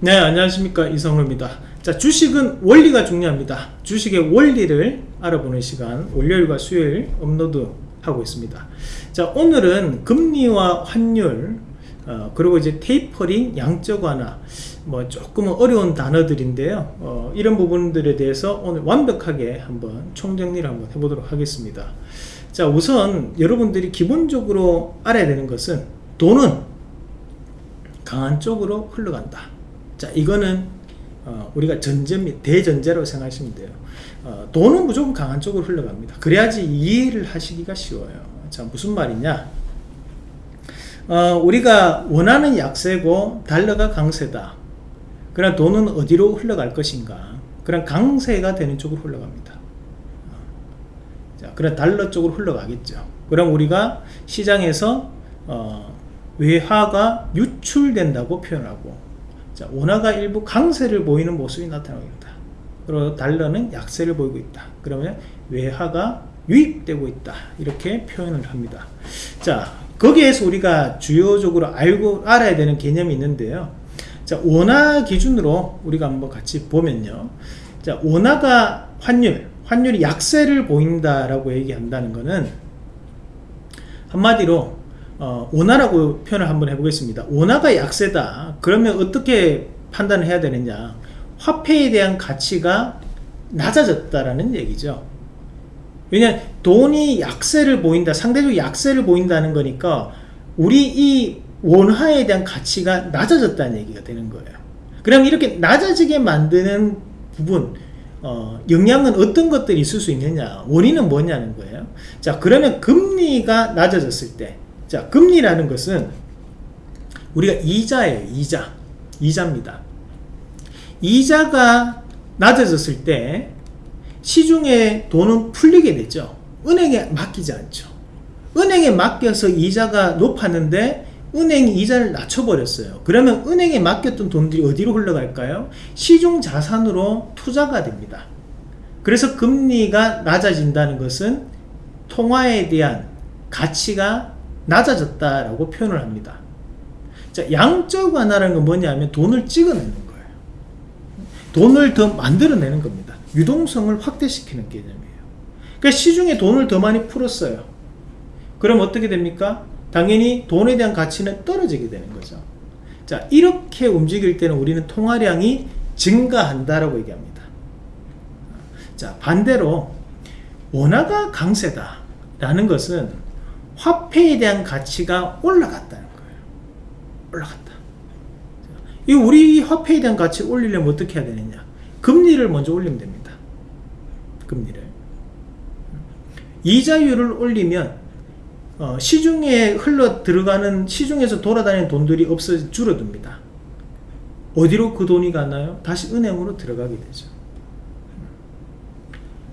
네 안녕하십니까. 이성로입니다. 자 주식은 원리가 중요합니다. 주식의 원리를 알아보는 시간 월요일과 수요일 업로드 하고 있습니다. 자 오늘은 금리와 환율 어, 그리고 이제 테이퍼링 양적 완화 뭐 조금은 어려운 단어들인데요. 어, 이런 부분들에 대해서 오늘 완벽하게 한번 총정리를 한번 해보도록 하겠습니다. 자 우선 여러분들이 기본적으로 알아야 되는 것은 돈은 강한 쪽으로 흘러간다 자 이거는 어, 우리가 전제 및 대전제로 생각하시면 돼요. 어, 돈은 무조건 강한 쪽으로 흘러갑니다. 그래야지 이해를 하시기가 쉬워요. 자 무슨 말이냐? 어, 우리가 원하는 약세고 달러가 강세다. 그럼 돈은 어디로 흘러갈 것인가? 그럼 강세가 되는 쪽으로 흘러갑니다. 자, 그럼 달러 쪽으로 흘러가겠죠. 그럼 우리가 시장에서 어, 외화가 유출된다고 표현하고 자, 원화가 일부 강세를 보이는 모습이 나타납니다. 그리고 달러는 약세를 보이고 있다. 그러면 외화가 유입되고 있다. 이렇게 표현을 합니다. 자, 거기에서 우리가 주요적으로 알고 알아야 되는 개념이 있는데요. 자, 원화 기준으로 우리가 한번 같이 보면요. 자, 원화가 환율, 환율이 약세를 보인다라고 얘기한다는 것은 한마디로 어, 원화라고 표현을 한번 해보겠습니다. 원화가 약세다. 그러면 어떻게 판단을 해야 되느냐? 화폐에 대한 가치가 낮아졌다라는 얘기죠. 왜냐 돈이 약세를 보인다. 상대적으로 약세를 보인다는 거니까 우리 이 원화에 대한 가치가 낮아졌다는 얘기가 되는 거예요. 그럼 이렇게 낮아지게 만드는 부분 어, 영향은 어떤 것들이 있을 수 있느냐 원인은 뭐냐는 거예요 자 그러면 금리가 낮아졌을 때 자, 금리라는 것은 우리가 이자예요. 이자. 이자입니다. 이자가 낮아졌을 때 시중에 돈은 풀리게 되죠. 은행에 맡기지 않죠. 은행에 맡겨서 이자가 높았는데 은행이 이자를 낮춰버렸어요. 그러면 은행에 맡겼던 돈들이 어디로 흘러갈까요? 시중 자산으로 투자가 됩니다. 그래서 금리가 낮아진다는 것은 통화에 대한 가치가 낮아졌다라고 표현을 합니다. 자, 양적 완화라는 건 뭐냐면 돈을 찍어내는 거예요. 돈을 더 만들어내는 겁니다. 유동성을 확대시키는 개념이에요. 그러니까 시중에 돈을 더 많이 풀었어요. 그럼 어떻게 됩니까? 당연히 돈에 대한 가치는 떨어지게 되는 거죠. 자, 이렇게 움직일 때는 우리는 통화량이 증가한다라고 얘기합니다. 자, 반대로 원화가 강세다라는 것은 화폐에 대한 가치가 올라갔다는 거예요. 올라갔다. 이 우리 화폐에 대한 가치 올리려면 어떻게 해야 되느냐? 금리를 먼저 올리면 됩니다. 금리를. 이자율을 올리면 어, 시중에 흘러 들어가는 시중에서 돌아다니는 돈들이 없어 줄어듭니다. 어디로 그 돈이 가나요? 다시 은행으로 들어가게 되죠.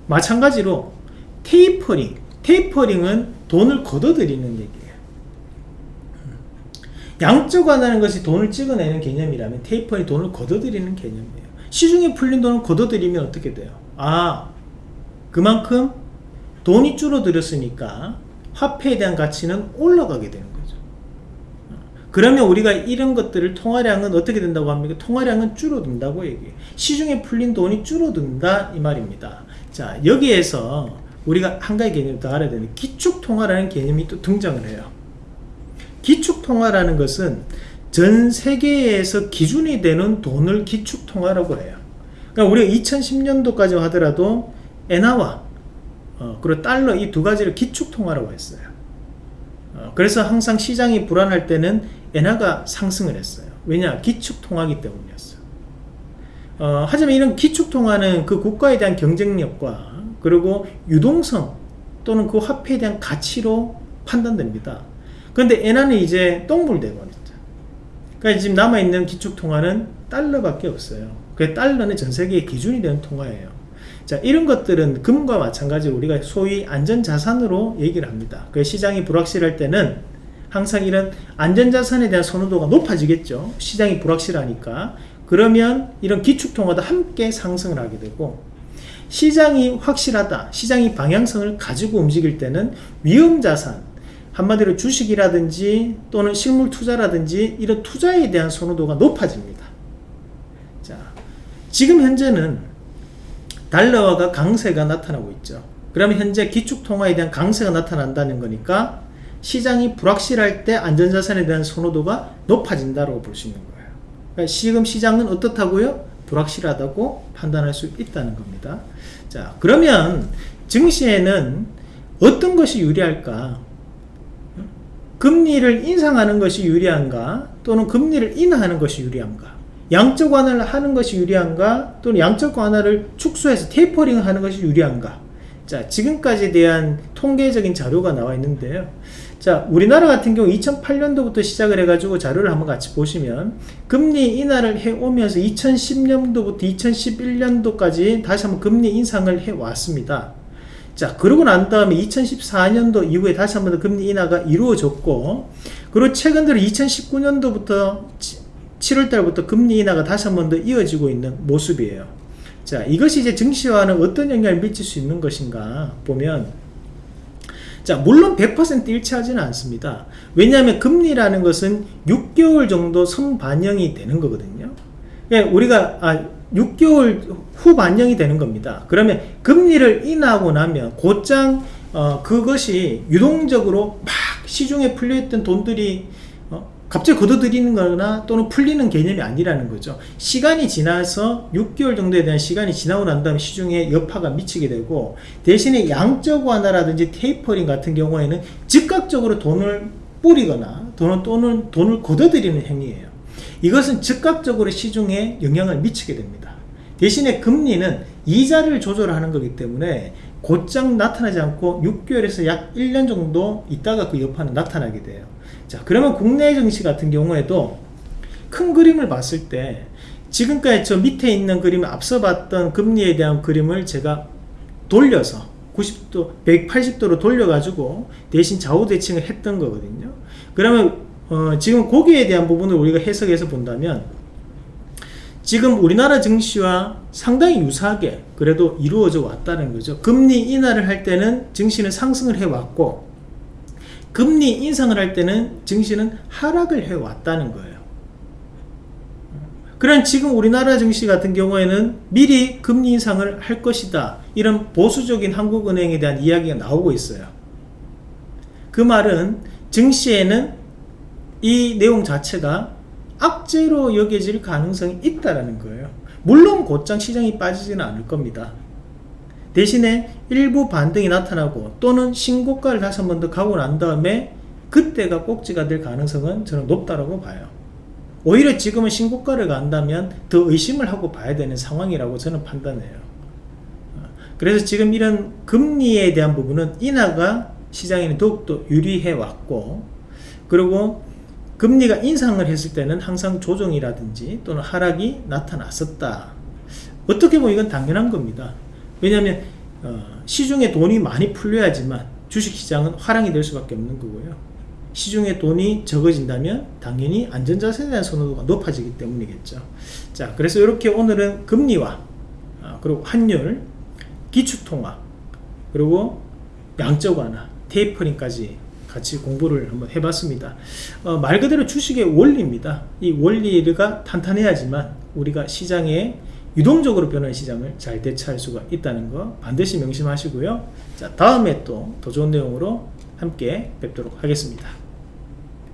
마찬가지로 테이퍼링 테이퍼링은 돈을 걷어들이는 얘기예요. 양적 완화는 것이 돈을 찍어내는 개념이라면 테이퍼링이 돈을 걷어들이는 개념이에요. 시중에 풀린 돈을 걷어들이면 어떻게 돼요? 아 그만큼 돈이 줄어들었으니까 화폐에 대한 가치는 올라가게 되는 거죠. 그러면 우리가 이런 것들을 통화량은 어떻게 된다고 합니까? 통화량은 줄어든다고 얘기해요. 시중에 풀린 돈이 줄어든다 이 말입니다. 자 여기에서 우리가 한 가지 개념 더 알아야 되는 기축통화라는 개념이 또 등장을 해요. 기축통화라는 것은 전 세계에서 기준이 되는 돈을 기축통화라고 해요. 그러니까 우리가 2010년도까지 하더라도 엔화와 어, 그리고 달러 이 두 가지를 기축통화라고 했어요. 어, 그래서 항상 시장이 불안할 때는 엔화가 상승을 했어요. 왜냐? 기축통화기 때문이었어요. 어, 하지만 이런 기축통화는 그 국가에 대한 경쟁력과 그리고 유동성 또는 그 화폐에 대한 가치로 판단됩니다. 그런데 엔화는 이제 똥물대거든요. 그러니까 지금 남아있는 기축통화는 달러밖에 없어요. 그 달러는 전 세계의 기준이 되는 통화예요. 자, 이런 것들은 금과 마찬가지로 우리가 소위 안전자산으로 얘기를 합니다. 그 시장이 불확실할 때는 항상 이런 안전자산에 대한 선호도가 높아지겠죠. 시장이 불확실하니까. 그러면 이런 기축통화도 함께 상승을 하게 되고 시장이 확실하다 시장이 방향성을 가지고 움직일 때는 위험자산 한마디로 주식이라든지 또는 실물 투자라든지 이런 투자에 대한 선호도가 높아집니다 자, 지금 현재는 달러화가 강세가 나타나고 있죠. 그러면 현재 기축통화에 대한 강세가 나타난다는 거니까 시장이 불확실할 때 안전자산에 대한 선호도가 높아진다고 볼 수 있는 거예요. 그러니까 지금 시장은 어떻다고요? 불확실하다고 판단할 수 있다는 겁니다. 자, 그러면 증시에는 어떤 것이 유리할까? 금리를 인상하는 것이 유리한가? 또는 금리를 인하하는 것이 유리한가? 양적 완화를 하는 것이 유리한가? 또는 양적 완화를 축소해서 테이퍼링 하는 것이 유리한가? 자, 지금까지에 대한 통계적인 자료가 나와 있는데요. 자, 우리나라 같은 경우 2008년도부터 시작을 해가지고 자료를 한번 같이 보시면 금리 인하를 해오면서 2010년도부터 2011년도까지 다시 한번 금리 인상을 해왔습니다. 자, 그러고 난 다음에 2014년도 이후에 다시 한번 더 금리 인하가 이루어졌고, 그리고 최근 들어 2019년도부터 7월 달부터 금리 인하가 다시 한번 더 이어지고 있는 모습이에요. 자, 이것이 이제 증시와는 어떤 영향을 미칠 수 있는 것인가 보면, 자, 물론 100% 일치하지는 않습니다. 왜냐하면 금리라는 것은 6개월 정도 선반영이 되는 거거든요. 그러니까 우리가, 아, 6개월 후 반영이 되는 겁니다. 그러면 금리를 인하고 나면 곧장 어, 그것이 유동적으로 막 시중에 풀려있던 돈들이 어, 갑자기 걷어들이는 거나 또는 풀리는 개념이 아니라는 거죠. 시간이 지나서 6개월 정도에 대한 시간이 지나고 난 다음에 시중에 여파가 미치게 되고 대신에 양적 완화라든지 테이퍼링 같은 경우에는 즉각적으로 돈을 뿌리거나 돈을, 또는 돈을 걷어들이는 행위예요. 이것은 즉각적으로 시중에 영향을 미치게 됩니다. 대신에 금리는 이자를 조절하는 거기 때문에 곧장 나타나지 않고 6개월에서 약 1년 정도 있다가 그 여파는 나타나게 돼요. 자, 그러면 국내 증시 같은 경우에도 큰 그림을 봤을 때 지금까지 저 밑에 있는 그림을 앞서 봤던 금리에 대한 그림을 제가 돌려서 90도, 180도로 돌려 가지고 대신 좌우 대칭을 했던 거거든요. 그러면 어, 지금 거기에 대한 부분을 우리가 해석해서 본다면 지금 우리나라 증시와 상당히 유사하게 그래도 이루어져 왔다는 거죠. 금리 인하를 할 때는 증시는 상승을 해왔고 금리 인상을 할 때는 증시는 하락을 해왔다는 거예요. 그런 지금 우리나라 증시 같은 경우에는 미리 금리 인상을 할 것이다. 이런 보수적인 한국은행에 대한 이야기가 나오고 있어요. 그 말은 증시에는 이 내용 자체가 악재로 여겨질 가능성이 있다라는 거예요. 물론 곧장 시장이 빠지지는 않을 겁니다. 대신에 일부 반등이 나타나고 또는 신고가를 다시 한 번 더 가고 난 다음에 그때가 꼭지가 될 가능성은 저는 높다라고 봐요. 오히려 지금은 신고가를 간다면 더 의심을 하고 봐야 되는 상황이라고 저는 판단해요. 그래서 지금 이런 금리에 대한 부분은 인하가 시장에는 더욱더 유리해 왔고 그리고 금리가 인상을 했을 때는 항상 조정이라든지 또는 하락이 나타났었다. 어떻게 보면 이건 당연한 겁니다. 왜냐하면 어, 시중에 돈이 많이 풀려야지만 주식시장은 화랑이 될 수밖에 없는 거고요. 시중에 돈이 적어진다면 당연히 안전자산에 대한 선호도가 높아지기 때문이겠죠. 자, 그래서 이렇게 오늘은 금리와 어, 그리고 환율, 기축통화, 그리고 양적 완화, 테이퍼링까지 같이 공부를 한번 해봤습니다. 어, 말 그대로 주식의 원리입니다. 이 원리가 탄탄해야지만 우리가 시장에 유동적으로 변하는 시장을 잘 대처할 수가 있다는 거 반드시 명심하시고요. 자, 다음에 또 더 좋은 내용으로 함께 뵙도록 하겠습니다.